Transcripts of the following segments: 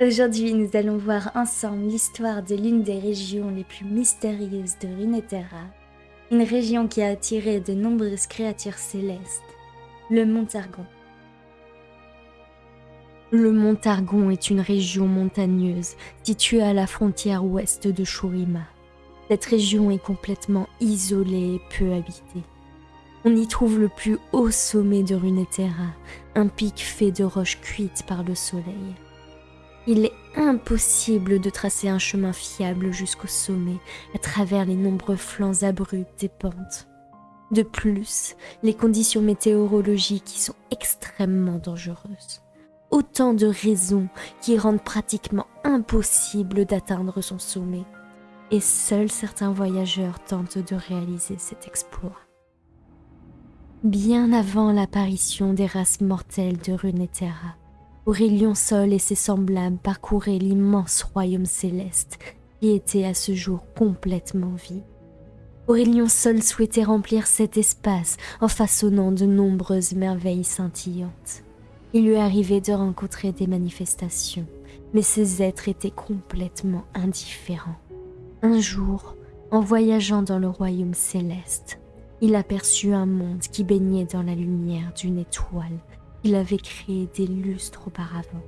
Aujourd'hui, nous allons voir ensemble l'histoire de l'une des régions les plus mystérieuses de Runeterra, une région qui a attiré de nombreuses créatures célestes, le Montargon. Le Montargon est une région montagneuse située à la frontière ouest de Shurima. Cette région est complètement isolée et peu habitée. On y trouve le plus haut sommet de Runeterra, un pic fait de roches cuites par le soleil. Il est impossible de tracer un chemin fiable jusqu'au sommet à travers les nombreux flancs abrupts des pentes. De plus, les conditions météorologiques y sont extrêmement dangereuses. Autant de raisons qui rendent pratiquement impossible d'atteindre son sommet. Et seuls certains voyageurs tentent de réaliser cet exploit. Bien avant l'apparition des races mortelles de Runeterra, Aurélien Sol et ses semblables parcouraient l'immense royaume céleste qui était à ce jour complètement vide. Aurélien Sol souhaitait remplir cet espace en façonnant de nombreuses merveilles scintillantes. Il lui arrivait de rencontrer des manifestations, mais ces êtres étaient complètement indifférents. Un jour, en voyageant dans le royaume céleste, il aperçut un monde qui baignait dans la lumière d'une étoile il avait créé des lustres auparavant.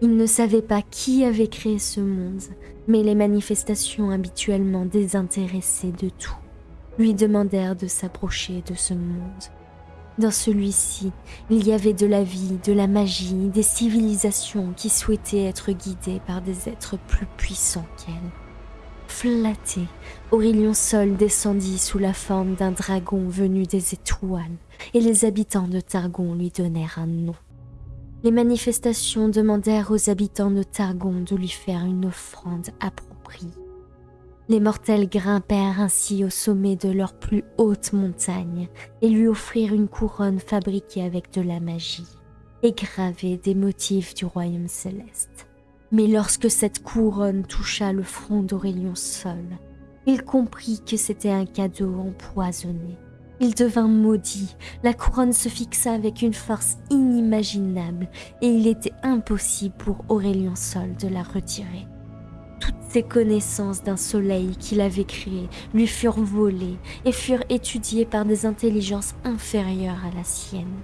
Il ne savait pas qui avait créé ce monde, mais les manifestations habituellement désintéressées de tout lui demandèrent de s'approcher de ce monde. Dans celui-ci, il y avait de la vie, de la magie, des civilisations qui souhaitaient être guidées par des êtres plus puissants qu'elles. Flatté, Aurélien Sol descendit sous la forme d'un dragon venu des étoiles, et les habitants de Targon lui donnèrent un nom. Les manifestations demandèrent aux habitants de Targon de lui faire une offrande appropriée. Les mortels grimpèrent ainsi au sommet de leur plus haute montagne et lui offrirent une couronne fabriquée avec de la magie et gravée des motifs du royaume céleste. Mais lorsque cette couronne toucha le front d'Aurélien Sol, il comprit que c'était un cadeau empoisonné. Il devint maudit, la couronne se fixa avec une force inimaginable et il était impossible pour Aurélien Sol de la retirer. Toutes ses connaissances d'un soleil qu'il avait créé lui furent volées et furent étudiées par des intelligences inférieures à la sienne.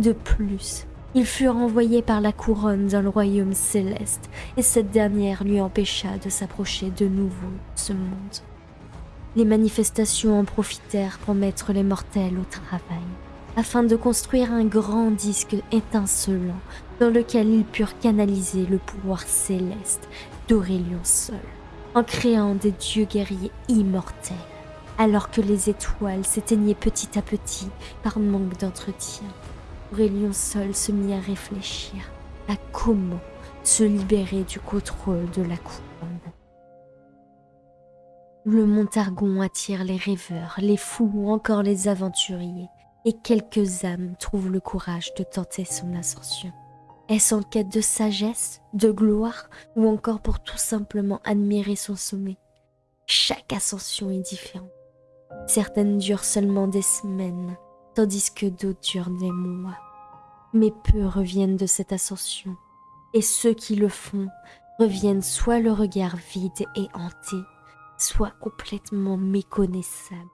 De plus, il fut renvoyé par la couronne dans le royaume céleste, et cette dernière lui empêcha de s'approcher de nouveau de ce monde. Les manifestations en profitèrent pour mettre les mortels au travail, afin de construire un grand disque étincelant dans lequel ils purent canaliser le pouvoir céleste d'Aurélien seul, en créant des dieux guerriers immortels, alors que les étoiles s'éteignaient petit à petit par manque d'entretien. Aurélien seul se mit à réfléchir à comment se libérer du contrôle de la couronne. Le Montargon attire les rêveurs, les fous ou encore les aventuriers, et quelques âmes trouvent le courage de tenter son ascension. Est-ce en quête de sagesse, de gloire, ou encore pour tout simplement admirer son sommet? Chaque ascension est différente. Certaines durent seulement des semaines, tandis que d'autres durent des mois. Mais peu reviennent de cette ascension, et ceux qui le font reviennent soit le regard vide et hanté, soit complètement méconnaissable,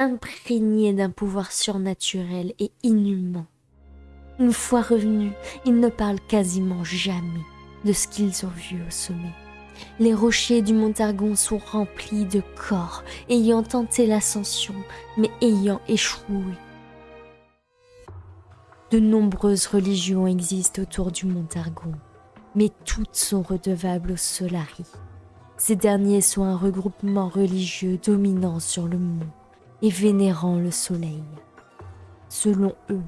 imprégné d'un pouvoir surnaturel et inhumain. Une fois revenus, ils ne parlent quasiment jamais de ce qu'ils ont vu au sommet. Les rochers du Montargon sont remplis de corps ayant tenté l'ascension, mais ayant échoué. De nombreuses religions existent autour du Montargon, mais toutes sont redevables aux Solari. Ces derniers sont un regroupement religieux dominant sur le monde et vénérant le soleil. Selon eux,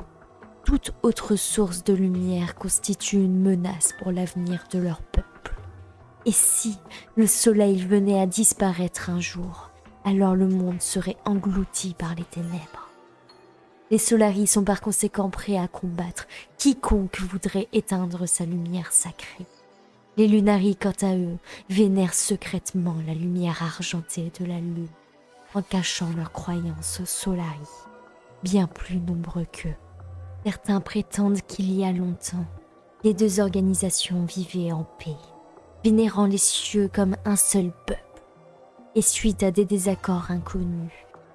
toute autre source de lumière constitue une menace pour l'avenir de leur peuple. Et si le soleil venait à disparaître un jour, alors le monde serait englouti par les ténèbres. Les Solaris sont par conséquent prêts à combattre quiconque voudrait éteindre sa lumière sacrée. Les Lunaris, quant à eux, vénèrent secrètement la lumière argentée de la lune, en cachant leur croyance aux Solaris, bien plus nombreux qu'eux. Certains prétendent qu'il y a longtemps, les deux organisations vivaient en paix, vénérant les cieux comme un seul peuple. Et suite à des désaccords inconnus,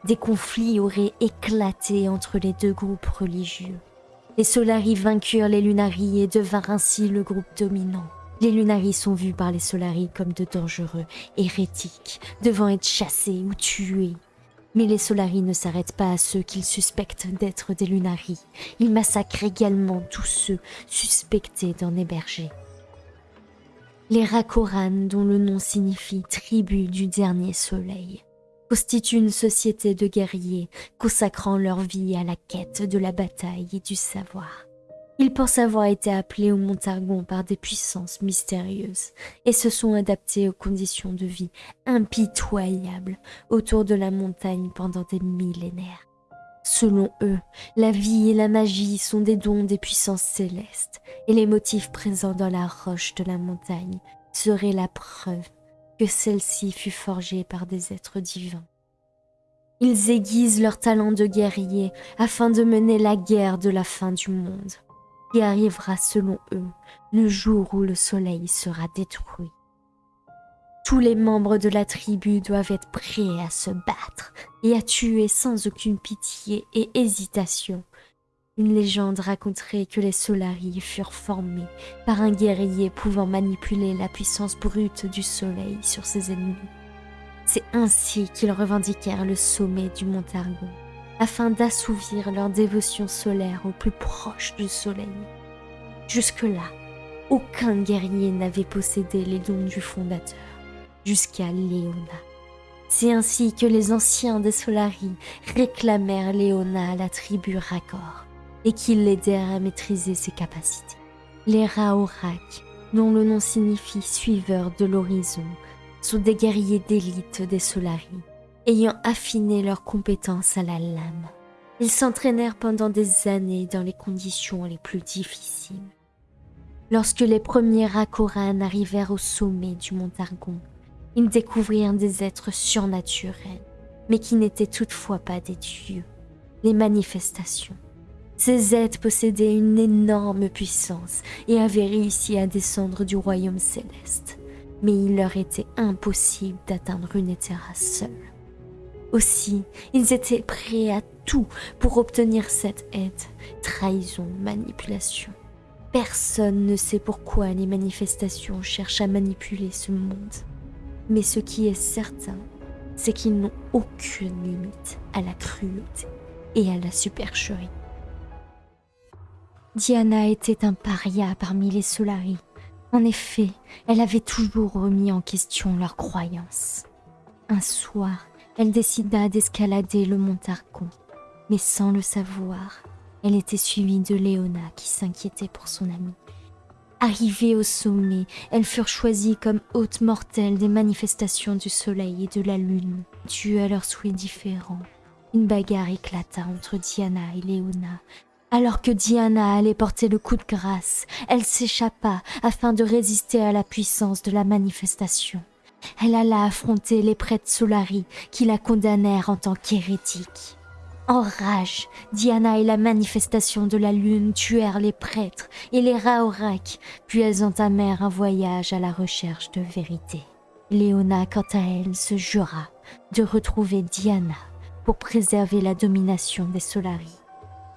des conflits auraient éclaté entre les deux groupes religieux. Les Solari vainquirent les Lunari et devinrent ainsi le groupe dominant. Les Lunari sont vus par les Solari comme de dangereux hérétiques, devant être chassés ou tués. Mais les Solari ne s'arrêtent pas à ceux qu'ils suspectent d'être des Lunari. Ils massacrent également tous ceux suspectés d'en héberger. Les Rakoran, dont le nom signifie tribu du dernier soleil, constituent une société de guerriers consacrant leur vie à la quête de la bataille et du savoir. Ils pensent avoir été appelés au Montargon par des puissances mystérieuses et se sont adaptés aux conditions de vie impitoyables autour de la montagne pendant des millénaires. Selon eux, la vie et la magie sont des dons des puissances célestes et les motifs présents dans la roche de la montagne seraient la preuve celle-ci fut forgée par des êtres divins. Ils aiguisent leur talent de guerrier afin de mener la guerre de la fin du monde qui arrivera selon eux le jour où le soleil sera détruit. Tous les membres de la tribu doivent être prêts à se battre et à tuer sans aucune pitié et hésitation. Une légende raconterait que les Solari furent formés par un guerrier pouvant manipuler la puissance brute du soleil sur ses ennemis. C'est ainsi qu'ils revendiquèrent le sommet du Montargon afin d'assouvir leur dévotion solaire au plus proche du soleil. Jusque-là, aucun guerrier n'avait possédé les dons du fondateur, jusqu'à Léona. C'est ainsi que les anciens des Solari réclamèrent Léona à la tribu Rakor et qu'ils l'aidèrent à maîtriser ses capacités. Les Raorak, dont le nom signifie suiveurs de l'horizon, sont des guerriers d'élite des Solari ayant affiné leurs compétences à la lame. Ils s'entraînèrent pendant des années dans les conditions les plus difficiles. Lorsque les premiers Rakoran arrivèrent au sommet du Montargon, ils découvrirent des êtres surnaturels, mais qui n'étaient toutefois pas des dieux, les manifestations. Ces êtres possédaient une énorme puissance et avaient réussi à descendre du royaume céleste, mais il leur était impossible d'atteindre une Etera seule. Aussi, ils étaient prêts à tout pour obtenir cette aide. Trahison, manipulation. Personne ne sait pourquoi les manifestations cherchent à manipuler ce monde. Mais ce qui est certain, c'est qu'ils n'ont aucune limite à la cruauté et à la supercherie. Diana était un paria parmi les Solari. En effet, elle avait toujours remis en question leurs croyances. Un soir, elle décida d'escalader le mont Targon, mais sans le savoir, elle était suivie de Léona qui s'inquiétait pour son amie. Arrivée au sommet, elles furent choisies comme hôtes mortelles des manifestations du soleil et de la lune, dues à leurs souhaits différents. Une bagarre éclata entre Diana et Léona. Alors que Diana allait porter le coup de grâce, elle s'échappa afin de résister à la puissance de la manifestation elle alla affronter les prêtres Solari qui la condamnèrent en tant qu'hérétique. En rage, Diana et la manifestation de la lune tuèrent les prêtres et les Raorak, puis elles entamèrent un voyage à la recherche de vérité. Léona, quant à elle, se jura de retrouver Diana pour préserver la domination des Solari,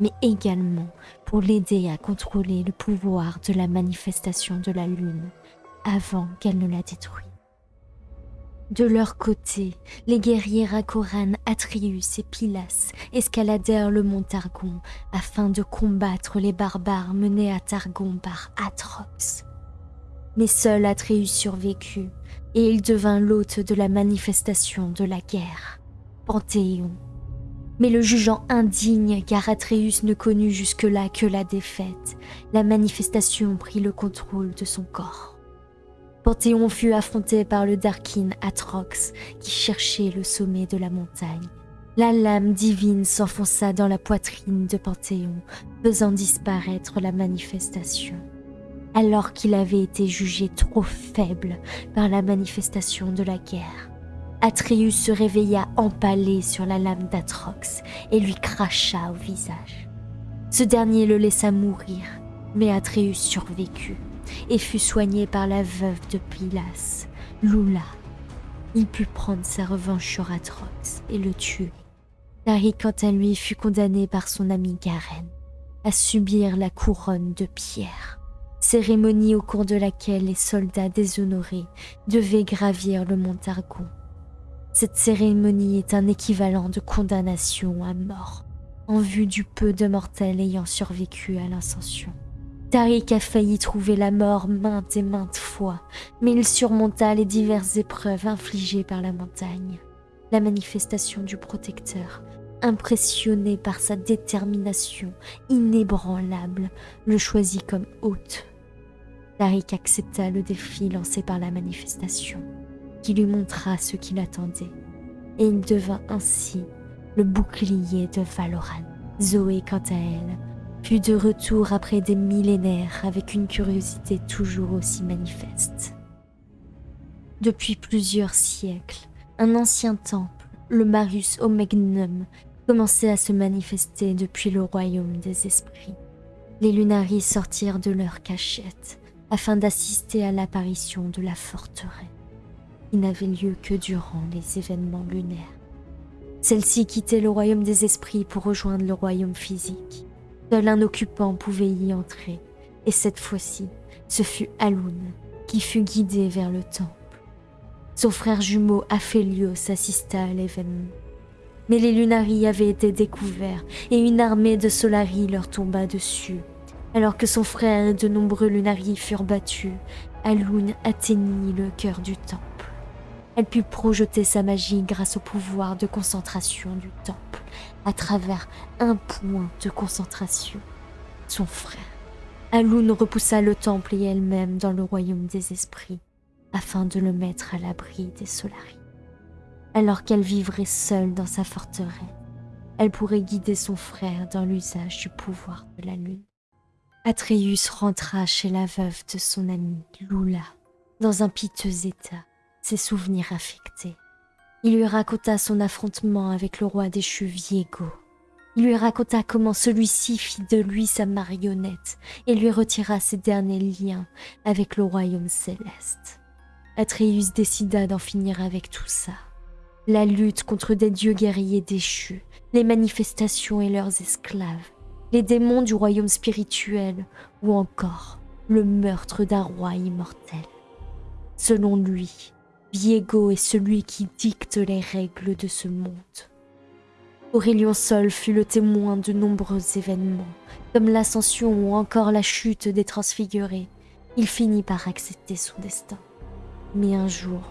mais également pour l'aider à contrôler le pouvoir de la manifestation de la lune avant qu'elle ne la détruise. De leur côté, les guerriers Rakoran Atrius et Pilas escaladèrent le mont Targon afin de combattre les barbares menés à Targon par Atrox. Mais seul Atreus survécut et il devint l'hôte de la manifestation de la guerre, Panthéon. Mais le jugeant indigne car Atreus ne connut jusque-là que la défaite, la manifestation prit le contrôle de son corps. Panthéon fut affronté par le Darkin Atrox qui cherchait le sommet de la montagne. La lame divine s'enfonça dans la poitrine de Panthéon, faisant disparaître la manifestation. Alors qu'il avait été jugé trop faible par la manifestation de la guerre, Atreus se réveilla empalé sur la lame d'Atrox et lui cracha au visage. Ce dernier le laissa mourir, mais Atreus survécut et fut soigné par la veuve de Pilas, Lula. Il put prendre sa revanche sur Atrox et le tuer. Tariq, quant à lui, fut condamné par son ami Garen à subir la couronne de pierre, cérémonie au cours de laquelle les soldats déshonorés devaient gravir le mont Argon. Cette cérémonie est un équivalent de condamnation à mort, en vue du peu de mortels ayant survécu à l'incension. Tariq a failli trouver la mort maintes et maintes fois, mais il surmonta les diverses épreuves infligées par la montagne. La manifestation du protecteur impressionné par sa détermination inébranlable, le choisit comme hôte. Tariq accepta le défi lancé par la manifestation, lui montra ce qu'il attendait, et il devint ainsi le bouclier de Valoran. Zoé, quant à elle, fut de retour après des millénaires avec une curiosité toujours aussi manifeste. Depuis plusieurs siècles, un ancien temple, le Marius Omegnum, commençait à se manifester depuis le royaume des esprits. Les lunaries sortirent de leur cachette afin d'assister à l'apparition de la forteresse, qui n'avait lieu que durant les événements lunaires. Celle-ci quittait le royaume des esprits pour rejoindre le royaume physique. Seul un occupant pouvait y entrer, et cette fois-ci, ce fut Alun qui fut guidé vers le temple. Son frère jumeau Aphelios assista à l'événement. Mais les Lunari avaient été découverts et une armée de Solari leur tomba dessus. Alors que son frère et de nombreux Lunari furent battus, Alun atteignit le cœur du temple. Elle put projeter sa magie grâce au pouvoir de concentration du temple, à travers un point de concentration. Son frère. Alun repoussa le temple et elle-même dans le royaume des esprits, afin de le mettre à l'abri des Solari alors qu'elle vivrait seule dans sa forteresse. Elle pourrait guider son frère dans l'usage du pouvoir de la lune. Atreus rentra chez la veuve de son ami Lula, dans un piteux état, ses souvenirs affectés. Il lui raconta son affrontement avec le roi déchu Viego. Il lui raconta comment celui-ci fit de lui sa marionnette et lui retira ses derniers liens avec le royaume céleste. Atreus décida d'en finir avec tout ça la lutte contre des dieux guerriers déchus, les manifestations et leurs esclaves, les démons du royaume spirituel ou encore le meurtre d'un roi immortel. Selon lui, Viego est celui qui dicte les règles de ce monde. Aurélien Sol fut le témoin de nombreux événements, comme l'ascension ou encore la chute des transfigurés. Il finit par accepter son destin. Mais un jour,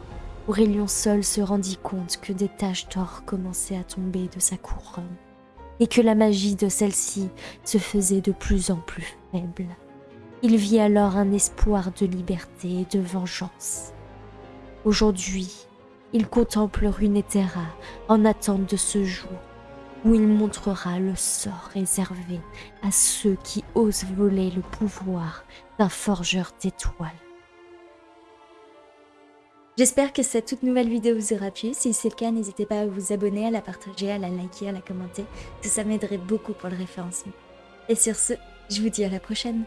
Aurélien seul se rendit compte que des taches d'or commençaient à tomber de sa couronne et que la magie de celle-ci se faisait de plus en plus faible. Il vit alors un espoir de liberté et de vengeance. Aujourd'hui, il contemple Runeterra en attente de ce jour où il montrera le sort réservé à ceux qui osent voler le pouvoir d'un forgeur d'étoiles. J'espère que cette toute nouvelle vidéo vous aura plu. Si c'est le cas, n'hésitez pas à vous abonner, à la partager, à la liker, à la commenter. Tout ça m'aiderait beaucoup pour le référencement. Et sur ce, je vous dis à la prochaine.